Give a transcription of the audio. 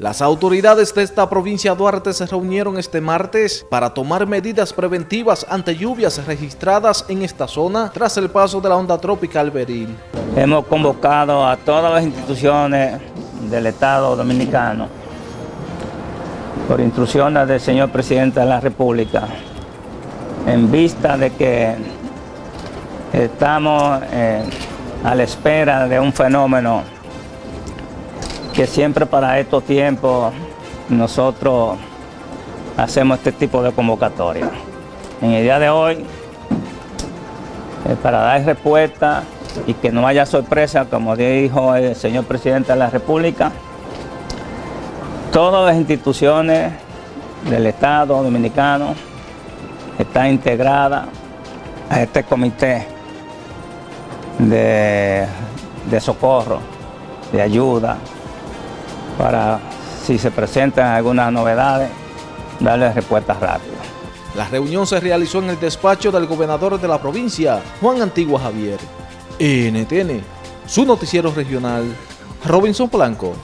Las autoridades de esta provincia Duarte se reunieron este martes para tomar medidas preventivas ante lluvias registradas en esta zona tras el paso de la onda tropical Beril. Hemos convocado a todas las instituciones del Estado Dominicano por instrucciones del señor Presidente de la República en vista de que estamos eh, a la espera de un fenómeno que siempre para estos tiempos nosotros hacemos este tipo de convocatoria. En el día de hoy, eh, para dar respuesta y que no haya sorpresa, como dijo el señor Presidente de la República, todas las instituciones del Estado Dominicano están integradas a este comité de, de socorro, de ayuda, para si se presentan algunas novedades, darle respuestas rápidas. La reunión se realizó en el despacho del gobernador de la provincia, Juan Antigua Javier. NTN, su noticiero regional, Robinson Blanco.